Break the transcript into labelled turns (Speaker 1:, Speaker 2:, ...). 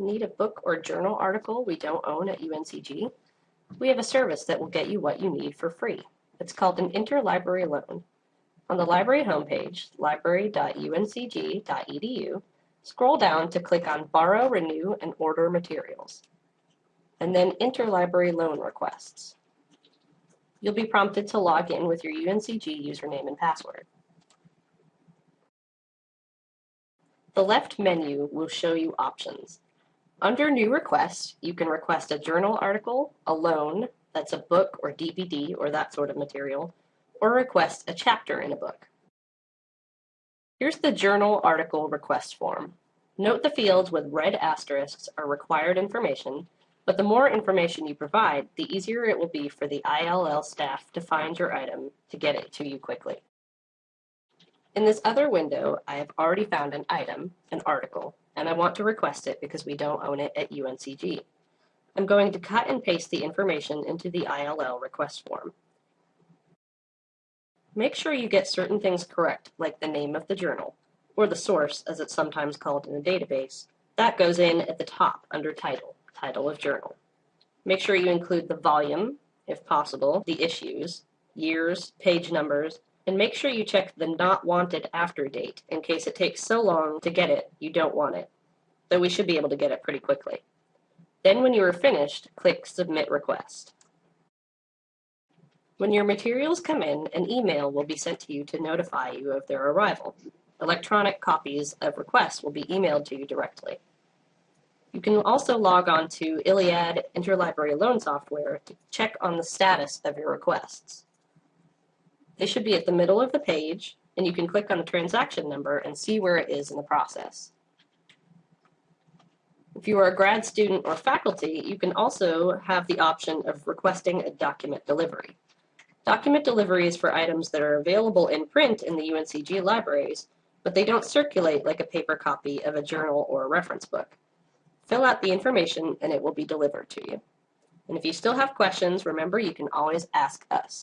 Speaker 1: Need a book or journal article we don't own at UNCG? We have a service that will get you what you need for free. It's called an interlibrary loan. On the library homepage, library.uncg.edu, scroll down to click on Borrow, Renew, and Order Materials, and then Interlibrary Loan Requests. You'll be prompted to log in with your UNCG username and password. The left menu will show you options. Under New Requests, you can request a journal article, a loan, that's a book or DVD or that sort of material, or request a chapter in a book. Here's the journal article request form. Note the fields with red asterisks are required information, but the more information you provide, the easier it will be for the ILL staff to find your item to get it to you quickly. In this other window, I have already found an item, an article, and I want to request it because we don't own it at UNCG. I'm going to cut and paste the information into the ILL request form. Make sure you get certain things correct, like the name of the journal, or the source as it's sometimes called in a database. That goes in at the top under title, title of journal. Make sure you include the volume, if possible, the issues, years, page numbers, and make sure you check the not wanted after date in case it takes so long to get it you don't want it, though we should be able to get it pretty quickly. Then when you are finished, click Submit Request. When your materials come in, an email will be sent to you to notify you of their arrival. Electronic copies of requests will be emailed to you directly. You can also log on to ILLiad Interlibrary Loan Software to check on the status of your requests. They should be at the middle of the page, and you can click on the transaction number and see where it is in the process. If you are a grad student or faculty, you can also have the option of requesting a document delivery. Document delivery is for items that are available in print in the UNCG libraries, but they don't circulate like a paper copy of a journal or a reference book. Fill out the information and it will be delivered to you. And if you still have questions, remember you can always ask us.